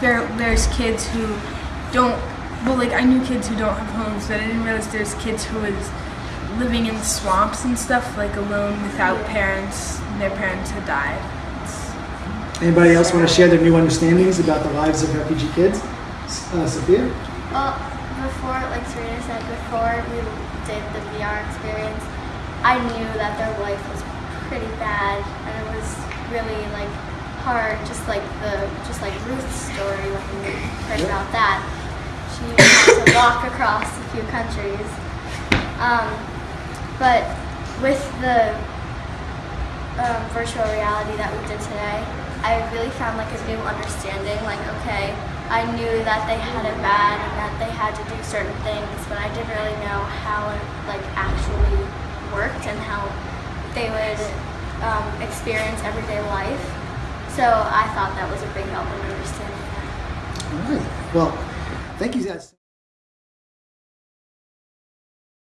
there there's kids who don't well like I knew kids who don't have homes but I didn't realize there's kids who was living in swamps and stuff like alone without parents and their parents had died. It's, Anybody else want to share their new understandings about the lives of refugee kids? Uh, Sophia? Well, before, like Serena said, before we did the VR experience, I knew that their life was pretty bad, and it was really like hard. Just like the, just like Ruth's story when we heard about that, she had to walk across a few countries. Um, but with the um, virtual reality that we did today, I really found like a new understanding. Like, okay, I knew that they had it bad and that they had to do certain things, but I didn't really know how it like actually worked and how they would um, experience everyday life. So I thought that was a big help in understanding that. All right. Well, thank you guys.